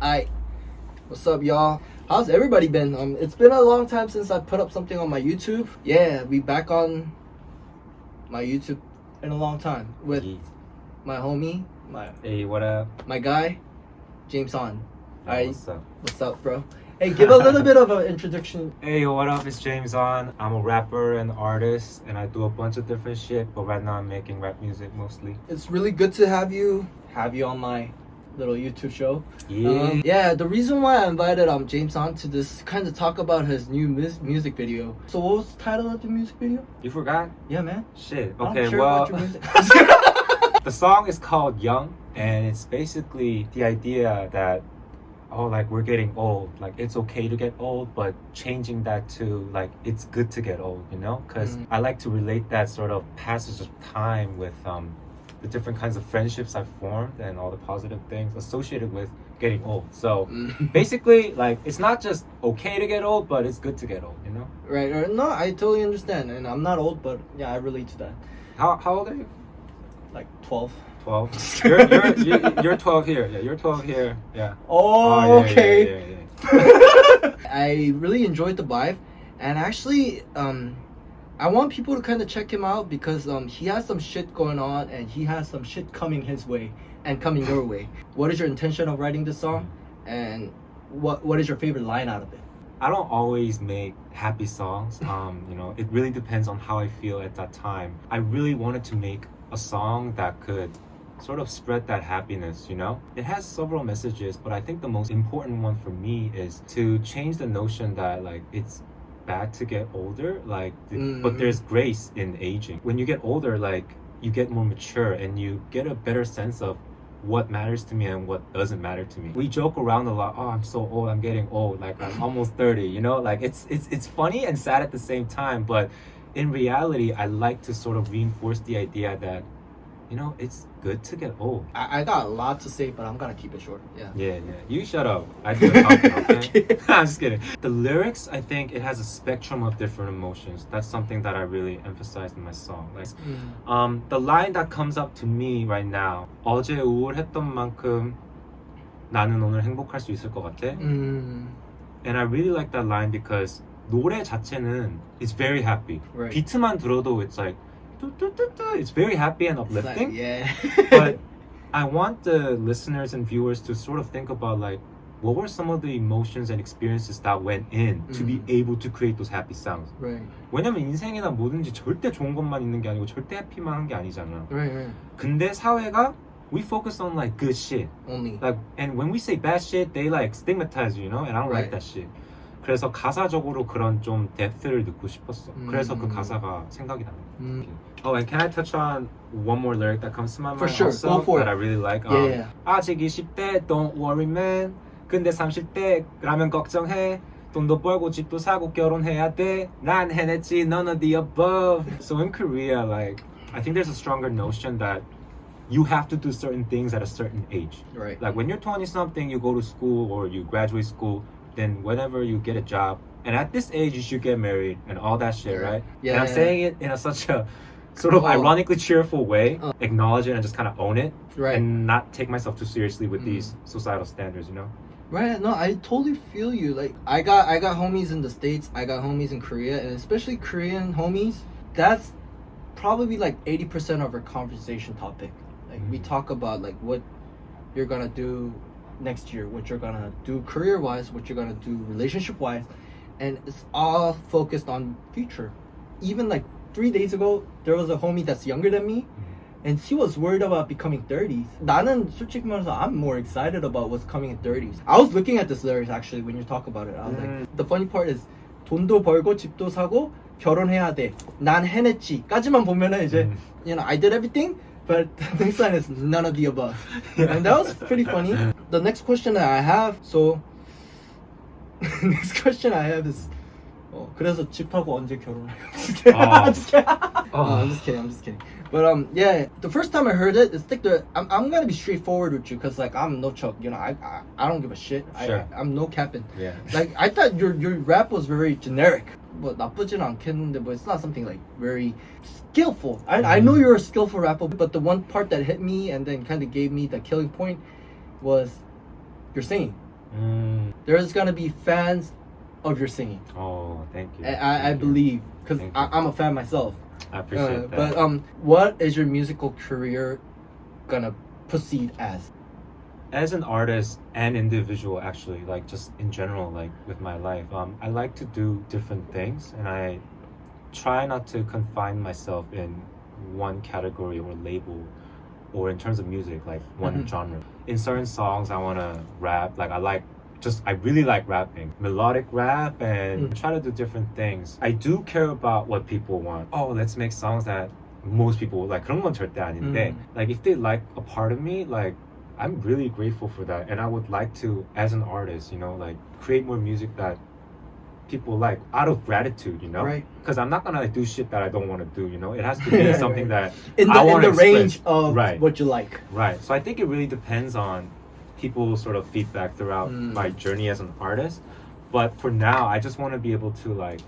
I, what's up, y'all? How's everybody been? Um, it's been a long time since I put up something on my YouTube. Yeah, we back on my YouTube in a long time with Yeah. my homie, my Hey, what up? my guy, James On. Yo, Alright. What's up? What's up, bro? Hey, give a little bit of an introduction. Hey, what up? It's James On. I'm a rapper and artist, and I do a bunch of different shit. But right now, I'm making rap music mostly. It's really good to have you have you on my little YouTube show. Yeah. Um, yeah, the reason why I invited um James on to this kind of talk about his new mus- music video. So what was the title of the music video? you forgot? Yeah, man. Shit. Okay. sure well, about your music. the song is called Young, and it's basically the idea that oh, like we're getting old. Like it's okay to get old, but changing that to like it's good to get old. You know? Because Mm. I like to relate that sort of passage of time with um the different kinds of friendships I've formed and all the positive things associated with getting old. So Mm. basically, like it's not just okay to get old, but it's good to get old. You know? right, right. No, I totally understand, and I'm not old, but yeah, I relate to that. How how old are you? Like 12. Twelve. You're you're you're, you're twelve here. Yeah, you're twelve here. Yeah. Oh, yeah, yeah, okay. yeah, yeah. I really enjoyed the vibe, and actually, um, I want people to kind of check him out because um, he has some shit going on, and he has some shit coming his way and coming your way. What is your intention of writing this song, and what what is your favorite line out of it? I don't always make happy songs. Um, you know, it really depends on how I feel at that time. I really wanted to make a song that could sort of spread that happiness, you know? It has several messages, but I think the most important one for me is to change the notion that like it's bad to get older, like Mm. but there's grace in aging. When you get older, like you get more mature and you get a better sense of what matters to me and what doesn't matter to me. We joke around a lot. Oh, I'm so old. I'm getting old. Like I'm almost 30. You know, like it's it's it's funny and sad at the same time. But in reality, I like to sort of reinforce the idea that, you know, it's good to get old. I, I got a lot to say, but I'm gonna keep it short. Yeah. Yeah, yeah. You shut up. I do the talking, okay? Okay. I'm just kidding. The lyrics, I think it has a spectrum of different emotions. That's something that I really emphasize in my song. Like Mm. um, the line that comes up to me right now 어제 우울했던 만큼 나는 오늘 행복할 수 있을 것 같아 Mm. and I really like that line because 노래 자체는 is very happy Right. 비트만 들어도 it's like 뚜뚜뚜뚜, it's very happy and It's like, uplifting yeah. but I want the listeners and viewers to sort of think about like what were some of the emotions and experiences that went in to be Mm. able to create those happy sounds right. 왜냐면 인생이나 뭐든지 절대 좋은 것만 있는 게 아니고 절대 해피만 한 게 아니잖아 Right. Right. 근데 사회가 we focus on like good shit. Only. Like and when we say bad shit, they like stigmatize you, you know? And I don't Right. like that shit. 그래서 가사적으로 그런 좀 depth를 넣고 싶었어. 음. 그래서 그 가사가 생각이 나는 거야. Mm. Oh, and can I touch on one more lyric that comes to my mind For sure, also go for that it. I really like? Um, yeah. 아직 20대, don't worry man. 근데 30대 라면 걱정해. 돈도 벌고 집도 사고 결혼해야 돼. 난 해냈지, none of the above. So in Korea, like, I think there's a stronger notion that you have to do certain things at a certain age. Right. Like when you're 20 something, you go to school or you graduate school, then whenever you get a job, and at this age, you should get married and all that shit, Right. Yeah, And I'm yeah, saying it in a such a sort of Oh. ironically cheerful way, Uh. acknowledge it and just kind of own it, Right. and not take myself too seriously with Mm. these societal standards, you know? Right, no, I totally feel you. Like I got I got homies in the States, I got homies in Korea, and especially Korean homies, that's probably like 80% of our conversation topic. Like we Mhm. talk about like what you're gonna do next year, what you're gonna do career wise, what you're gonna do relationship wise, and it's all focused on future. Even like three days ago, there was a homie that's younger than me, and he was worried about becoming 30s. 나는 솔직히 말해서 I'm more excited about what's coming in 30s. I was looking at this lyrics actually when you talk about it. I was Mm. like, the funny part is 돈도 벌고 집도 사고 결혼해야 돼. 난 해냈지.까지만 보면은 이제 Mm. you know I did everything. But the next line is none of the above, and that was pretty funny. The next question that I have, so next question I have is, 어, 그래서 집하고 언제 결혼해요? I'm just kidding. Oh. Uh, I'm just kidding. I'm just kidding. But um, yeah, the first time I heard it, it's like the I'm, I'm gonna be straightforward with you because like I'm no chuck, you know. I I, I don't give a shit. Sure. I I'm no capping. Yeah. Like I thought your your rap was very generic. But 나쁘진 않겠는데, but it's not something like very skillful. I I know you're a skillful rapper, but the one part that hit me and then kind of gave me the killing point was your singing. Mm. There's gonna be fans of your singing. Oh, thank you. I, I, I Thank you. believe because Thank you. I'm a fan myself. I appreciate Uh, that. but um, what is your musical career gonna proceed as? as an artist and individual actually like just in general like with my life um, i like to do different things and i try not to confine myself in one category or label or in terms of music like one Mhm. genre in certain songs i want to rap like i like just i really like rapping melodic rap and Mm. try to do different things i do care about what people want oh let's make songs that most people like 그런 건 절대 아닌데 Mm. like if they like a part of me like I'm really grateful for that, and I would like to, as an artist, you know, like create more music that people like out of gratitude, you know, Right. Because I'm not gonna like do shit that I don't want to do, you know. It has to be something that In the, I in wanna the range of Right. what you like. right. So I think it really depends on people's sort of feedback throughout Mm. my journey as an artist. But for now, I just want to be able to like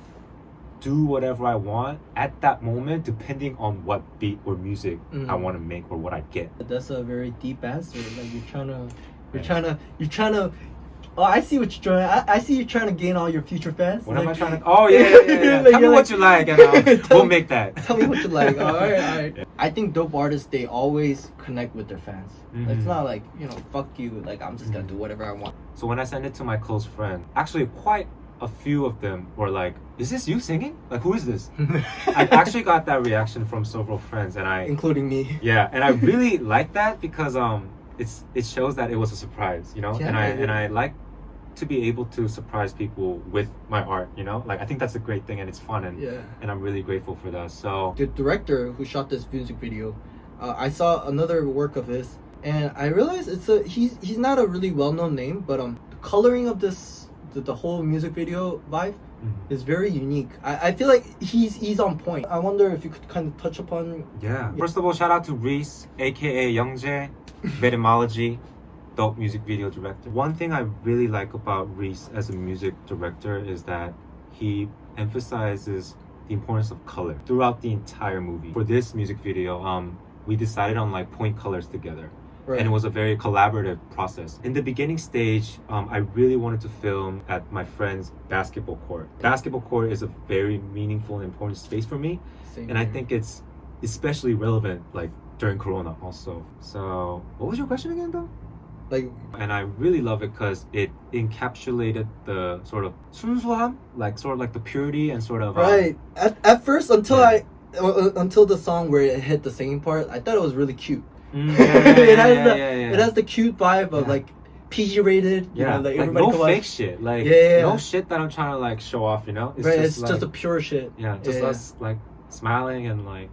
do whatever I want at that moment, depending on what beat or music I Mm. want to make or what I get. That's a very deep answer. Like you're trying to, you're Thanks. trying to, you're trying to. Oh, I see what you're trying. I, I see you trying to gain all your future fans. What am I trying to? Oh yeah, yeah, yeah. yeah. Like, Tell me you're what you like, and Tell we'll me- make that. Tell me what you like. all right, all right. I think dope artists they always connect with their fans. Mhm. It's not like you know, fuck you. Like I'm just gonna Mhm. do whatever I want. So when I sent it to my close friend, actually quite a few of them were like, "Is this you singing? Like who is this?" I actually got that reaction from several friends, and I including me. yeah, and I really like that because um, it's it shows that it was a surprise, you know, Yeah, and I it and I like to be able to surprise people with my art, you know, like I think that's a great thing and it's fun and Yeah. and I'm really grateful for that. So The director who shot this music video, uh, I saw another work of his, and I realized it's a he's he's not a really well known name, but um, the coloring of this the, the whole music video vibe mhm. is very unique. I, I feel like he's he's on point. I wonder if you could kind of touch upon Yeah. First of all, shout out to Reese, aka Youngjae, Etymology, dope music video director. One thing I really like about Reese as a music director is that he emphasizes the importance of color throughout the entire movie. For this music video, um, we decided on like point colors together. right. and it was a very collaborative process. In the beginning stage, um, I really wanted to film at my friend's basketball court. Basketball court is a very meaningful and important space for me, Same and I here. think it's especially relevant like during Corona also. So, what was your question again, though? like And I really love it because it encapsulated the sort of 순수함, like sort of like the purity and sort of um, right at, at first until Yeah. I uh, uh, until the song where it hit the singing part, I thought it was really cute. Mm, yeah, yeah, it has the it has the cute vibe of like PG rated. You yeah, know, like, like no watch. fake shit, like Yeah, no shit that I'm trying to like show off, you know? It's right, just it's like, just a pure shit. Yeah, just us like smiling and like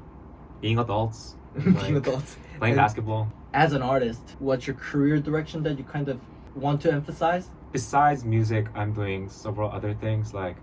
being adults, and, Being adults. playing And- basketball. As an artist, what's your career direction that you kind of want to emphasize? Besides music, I'm doing several other things. Like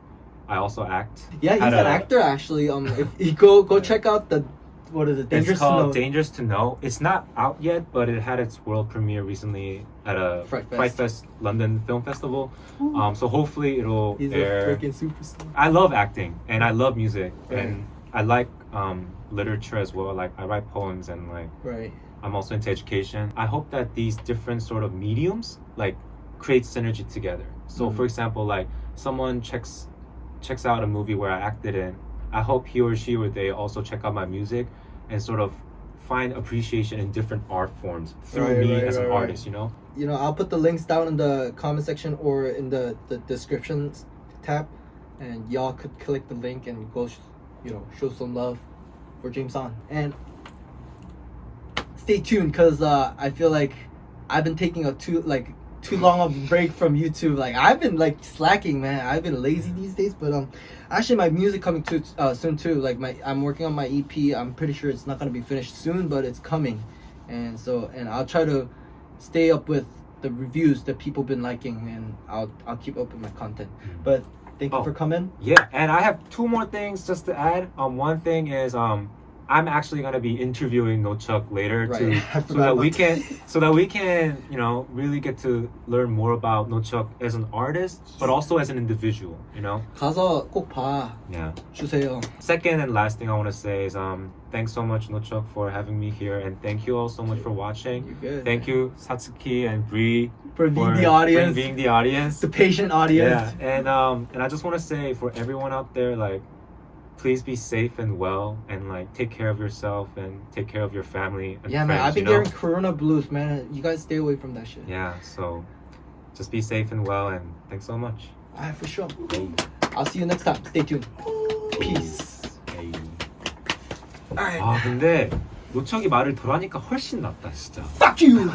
I also act. Yeah, he's an a- actor actually. Um, if you go go check out the what is it? Dangerous it's called to know. Dangerous to Know. It's not out yet, but it had its world premiere recently at a Fright Fest. Fest London Film Festival. Ooh. Um, so hopefully it'll he's air. a freaking superstar. I love acting and I love music Right. and I like um, literature as well. Like I write poems and like Right. I'm also into education. I hope that these different sort of mediums like create synergy together. So Mhm. for example, like someone checks checks out a movie where I acted in, I hope he or she or they also check out my music and sort of find appreciation in different art forms through Right, me right, as an right, right. artist, you know? You know, I'll put the links down in the comment section or in the the description tab, and y'all could click the link and go, sh- you know, show some love for James on. And stay tuned, cause uh, I feel like I've been taking a too like too long of a break from YouTube. Like I've been like slacking, man. I've been lazy these days, but um, actually my music coming too uh, soon too. Like my I'm working on my EP. I'm pretty sure it's not gonna be finished soon, but it's coming, and so and I'll try to stay up with the reviews that people been liking, and I'll I'll keep up with my content. But thank you Oh. for coming. Yeah, and I have two more things just to add. Um, one thing is um, I'm actually gonna be interviewing Nochuk later Right. to I so forgot that we about can so that we can you know really get to learn more about Nochuk as an artist, but also as an individual. You know. 가서 꼭 봐 Yeah. 주세요. Second and last thing I want to say is um thanks so much Nochuk for having me here, and thank you all so much for watching. You good? Thank you Satsuki and Bree for being for the audience, being the audience. the patient audience. Yeah, and um, and I just want to say for everyone out there, like, please be safe and well, and like take care of yourself and take care of your family and Yeah, friends. man, I've been you know? getting Corona blues, man. You guys stay away from that shit. Yeah, so just be safe and well, and thanks so much. Alright, for sure. Hey, I'll see you next time. Stay tuned. Peace. hey. Alright. 아 근데 노척이 말을 덜 하니까 훨씬 낫다 진짜. Fuck you.